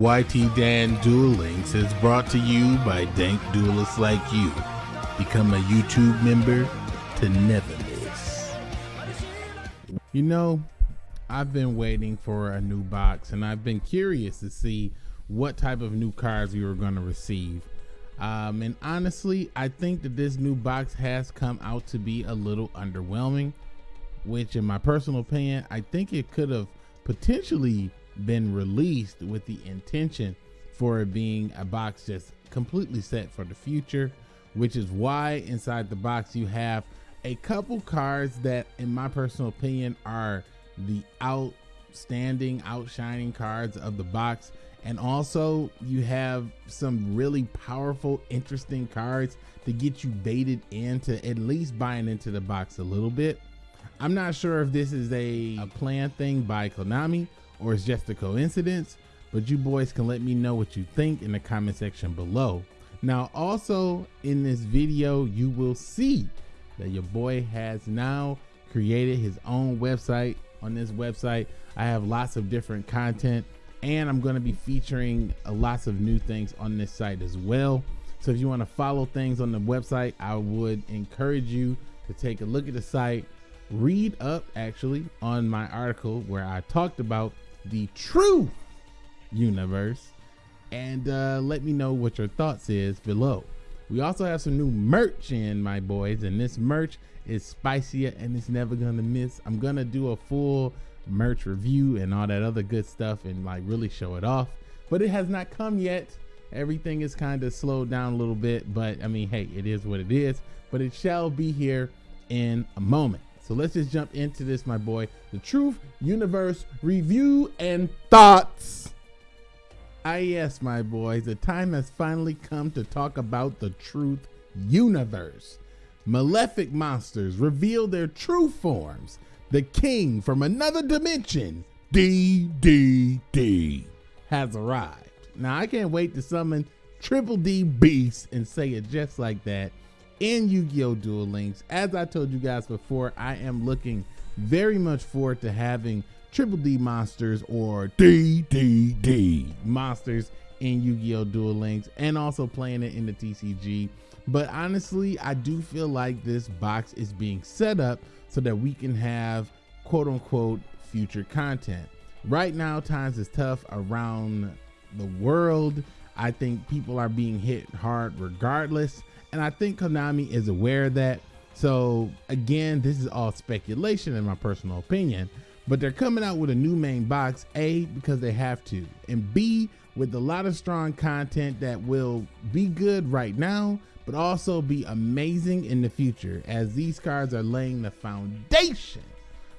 YT Dan Duel Links is brought to you by dank duelists like you. Become a YouTube member to never miss. You know, I've been waiting for a new box and I've been curious to see what type of new cards we were going to receive. Um, and honestly, I think that this new box has come out to be a little underwhelming, which in my personal opinion, I think it could have potentially been released with the intention for it being a box just completely set for the future, which is why inside the box you have a couple cards that in my personal opinion are the outstanding outshining cards of the box. And also you have some really powerful interesting cards to get you baited into at least buying into the box a little bit. I'm not sure if this is a, a planned thing by konami or it's just a coincidence but you boys can let me know what you think in the comment section below. Now also in this video you will see that your boy has now created his own website. On this website i have lots of different content and I'm going to be featuring lots of new things on this site as well. So if you want to follow things on the website, I would encourage you to take a look at the site, read up actually on my article where I talked about the true universe and uh, let me know what your thoughts is below. We also have some new merch in my boys and this merch is spicier and it's never gonna miss. I'm gonna do a full merch review and all that other good stuff and like really show it off. But it has not come yet. Everything is kind of slowed down a little bit, but I mean, hey, it is what it is. But it shall be here in a moment. So let's just jump into this, my boy. The Truth Universe review and thoughts. Ah, yes, my boys, the time has finally come to talk about the Truth Universe. Malefic monsters reveal their true forms the king from another dimension, DDD, has arrived. Now, I can't wait to summon Triple D Beast and say it just like that in Yu-Gi-Oh! Duel Links. As I told you guys before, I am looking very much forward to having Triple D monsters or DDD monsters in Yu-Gi-Oh! Duel Links and also playing it in the TCG. But honestly, I do feel like this box is being set up so that we can have quote unquote future content. Right now, times is tough around the world. I think people are being hit hard regardless. And I think Konami is aware of that. So again, this is all speculation in my personal opinion, but they're coming out with a new main box, A, because they have to, and B, with a lot of strong content that will be good right now, but also be amazing in the future as these cards are laying the foundation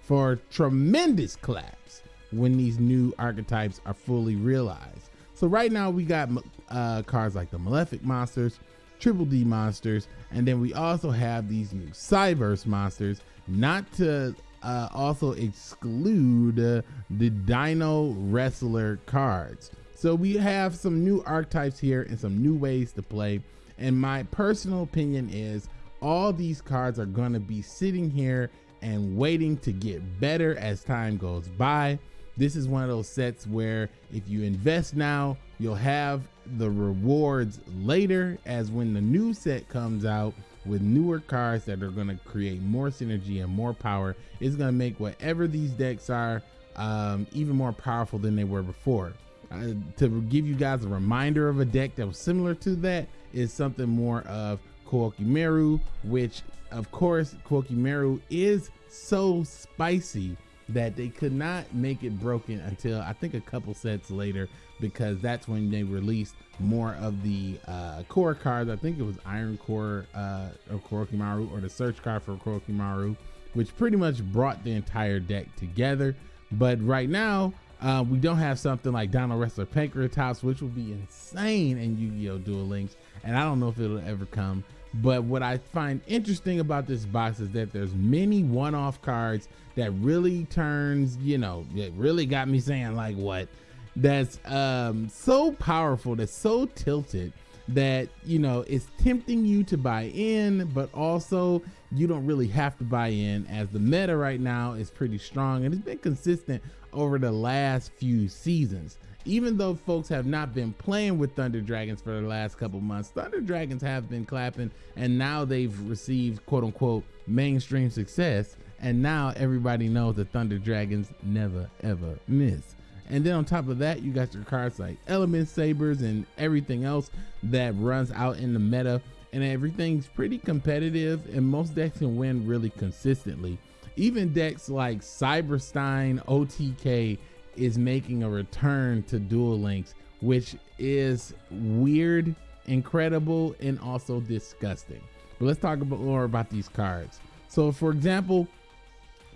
for tremendous claps when these new archetypes are fully realized. So right now we got uh, cards like the Malefic monsters, Triple D monsters, and then we also have these new Cyberse monsters, not to uh, also exclude uh, the Dino Wrestler cards. So we have some new archetypes here and some new ways to play. And my personal opinion is all these cards are going to be sitting here and waiting to get better as time goes by. This is one of those sets where if you invest now, you'll have the rewards later as when the new set comes out with newer cards that are going to create more synergy and more power. It's going to make whatever these decks are um, even more powerful than they were before. Uh, to give you guys a reminder of a deck that was similar to that is something more of Koa'ki which of course Koa'ki is so spicy that they could not make it broken until I think a couple sets later because that's when they released more of the uh, core cards. I think it was Iron Core uh, or Koa'ki or the search card for Koa'ki which pretty much brought the entire deck together. But right now, uh, we don't have something like Dino Wrestler Pancratops, which will be insane in Yu-Gi-Oh! Duel Links, and I don't know if it'll ever come. But what I find interesting about this box is that there's many one-off cards that really turns, you know, it really got me saying like what? That's um, so powerful, that's so tilted that you know it's tempting you to buy in, but also you don't really have to buy in as the meta right now is pretty strong and it's been consistent over the last few seasons. Even though folks have not been playing with Thunder Dragons for the last couple months, Thunder Dragons have been clapping and now they've received quote unquote mainstream success. And now everybody knows that Thunder Dragons never ever miss. And then on top of that, you got your cards like Element Sabers and everything else that runs out in the meta. And everything's pretty competitive, and most decks can win really consistently. Even decks like Cyberstein OTK is making a return to Duel Links, which is weird, incredible, and also disgusting. But let's talk about more about these cards. So, for example,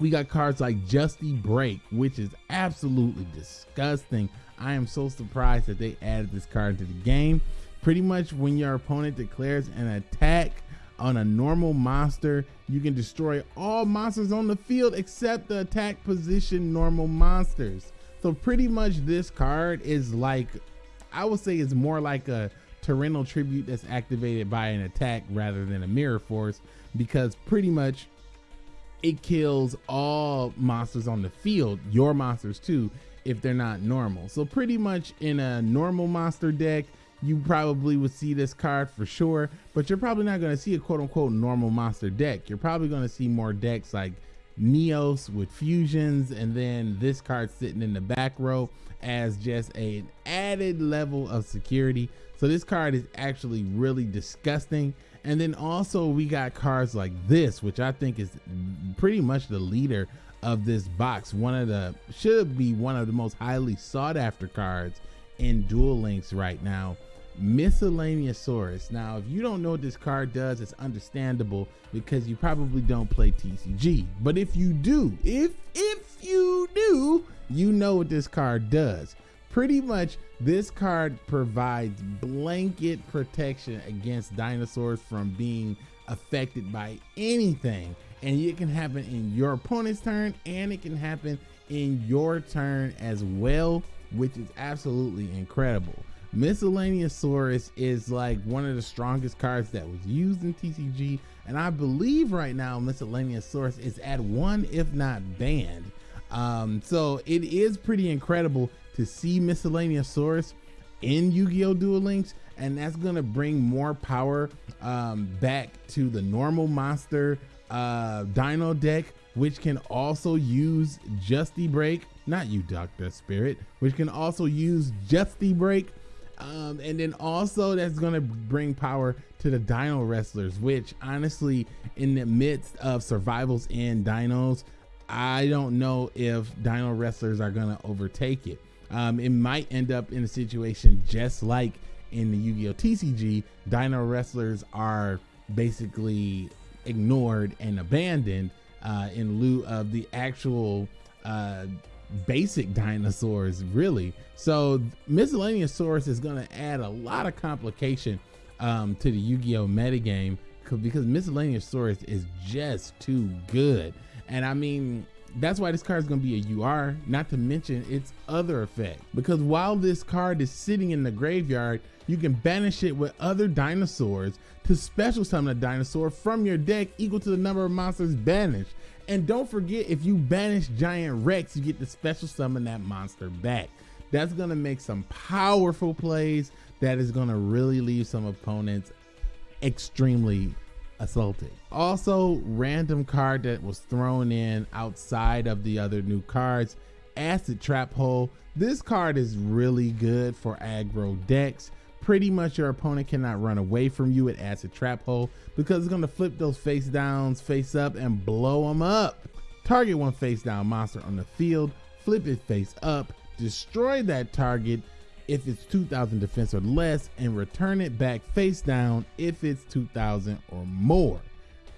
we got cards like Justi-Break, which is absolutely disgusting. I am so surprised that they added this card to the game. Pretty much when your opponent declares an attack on a normal monster, you can destroy all monsters on the field except the attack position normal monsters. So pretty much this card is like, I would say it's more like a Torrential Tribute that's activated by an attack rather than a Mirror Force because pretty much it kills all monsters on the field, your monsters too, if they're not normal. So pretty much in a normal monster deck, you probably would see this card for sure, but you're probably not going to see a quote unquote normal monster deck. You're probably going to see more decks like Neos with fusions and then this card sitting in the back row as just an added level of security. So this card is actually really disgusting and then also we got cards like this, which I think is pretty much the leader of this box. One of the should be one of the most highly sought after cards in Duel Links right now. Miscellaneousaurus. Now, if you don't know what this card does, it's understandable because you probably don't play TCG. But if you do, if if you do, you know what this card does pretty much this card provides blanket protection against dinosaurs from being affected by anything. And it can happen in your opponent's turn and it can happen in your turn as well which is absolutely incredible. Miscellaneousaurus is like one of the strongest cards that was used in tcg and i believe right now miscellaneousaurus is at one if not banned um, so it is pretty incredible to see Miscellaneous Miscellaneousaurus in Yu-Gi-Oh! Duel Links, and that's gonna bring more power um, back to the normal monster uh, Dino deck, which can also use Justi-Break, not you, Doctor Spirit, which can also use Justi-Break. Um, and then also that's gonna bring power to the Dino Wrestlers, which honestly, in the midst of survivals and dinos, I don't know if Dino Wrestlers are gonna overtake it um, it might end up in a situation just like in the Yu-Gi-Oh TCG. Dino wrestlers are basically ignored and abandoned uh, in lieu of the actual uh, basic dinosaurs, really. So Miscellaneousaurus is going to add a lot of complication um, to the Yu-Gi-Oh metagame because Miscellaneousaurus is just too good. And I mean, that's why this card is going to be a UR, not to mention its other effect. Because while this card is sitting in the graveyard, you can banish it with other dinosaurs to special summon a dinosaur from your deck equal to the number of monsters banished. And don't forget, if you banish Giant Rex, you get to special summon that monster back. That's going to make some powerful plays that is going to really leave some opponents extremely assaulted. Also, random card that was thrown in outside of the other new cards, Acid Trap Hole. This card is really good for aggro decks. Pretty much your opponent cannot run away from you at Acid Trap Hole because it's going to flip those face downs face up and blow them up. Target one face down monster on the field, flip it face up, destroy that target, if it's 2000 defense or less and return it back face down if it's 2000 or more.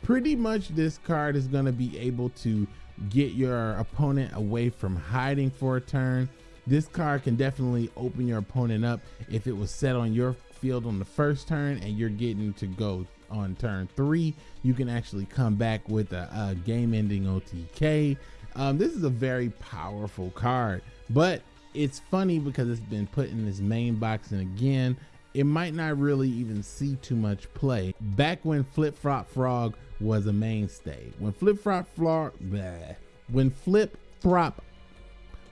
Pretty much this card is going to be able to get your opponent away from hiding for a turn. This card can definitely open your opponent up if it was set on your field on the first turn and you're getting to go on turn three. You can actually come back with a, a game ending OTK. Um, this is a very powerful card, but it's funny because it's been put in this main box and again it might not really even see too much play. Back when Flip Flop Frog was a mainstay, when Flip Flop Frog, when Flip Flop,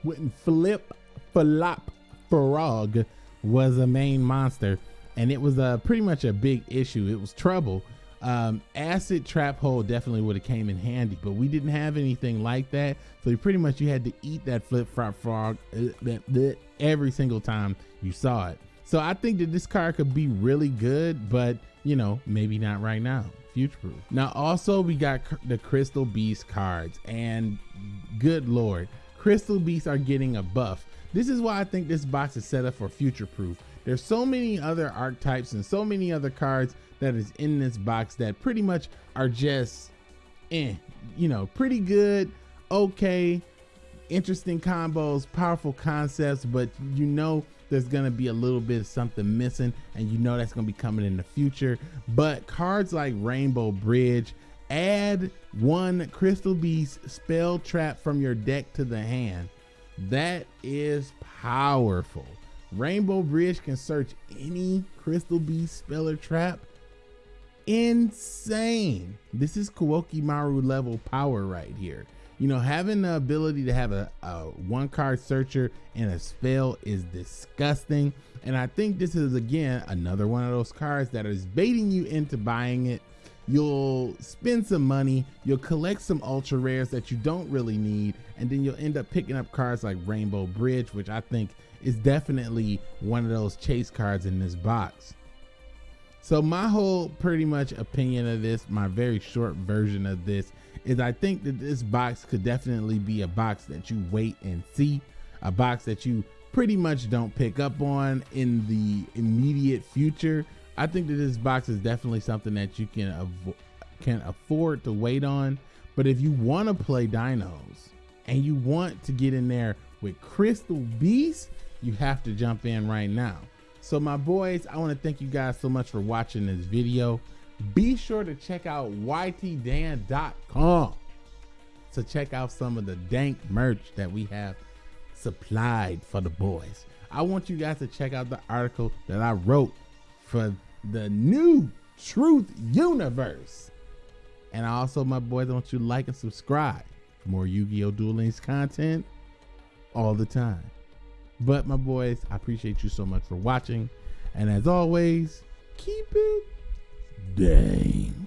when Flip Flop Frog was a main monster, and it was a uh, pretty much a big issue. It was trouble. Um, acid trap hole definitely would have came in handy, but we didn't have anything like that. So you pretty much you had to eat that flip flop frog uh, every single time you saw it. So I think that this card could be really good, but you know, maybe not right now. Future proof. Now, also, we got the Crystal Beast cards, and good lord, Crystal Beasts are getting a buff. This is why I think this box is set up for future proof. There's so many other archetypes and so many other cards that is in this box that pretty much are just, eh, you know, pretty good, okay, interesting combos, powerful concepts, but you know there's gonna be a little bit of something missing and you know that's gonna be coming in the future. But cards like rainbow bridge add one crystal beast spell trap from your deck to the hand. That is powerful. Rainbow bridge can search any crystal beast spell or trap insane this is Koa'ki Meiru level power right here you know, having the ability to have a, a one card searcher and a spell is disgusting. And I think this is again another one of those cards that is baiting you into buying it. You'll spend some money, you'll collect some ultra rares that you don't really need, and then you'll end up picking up cards like Rainbow Bridge, which I think is definitely one of those chase cards in this box. So my whole pretty much opinion of this, my very short version of this is I think that this box could definitely be a box that you wait and see, a box that you pretty much don't pick up on in the immediate future. I think that this box is definitely something that you can can afford to wait on. But if you want to play dinos and you want to get in there with Crystal Beast, you have to jump in right now. So my boys, I want to thank you guys so much for watching this video be sure to check out ytdan.com to check out some of the dank merch that we have supplied for the boys. I want you guys to check out the article that I wrote for the new Truth Universe. And also, my boys, I want you to like and subscribe for more Yu-Gi-Oh! Duel Links content all the time. But my boys, I appreciate you so much for watching. And as always, keep it Dang.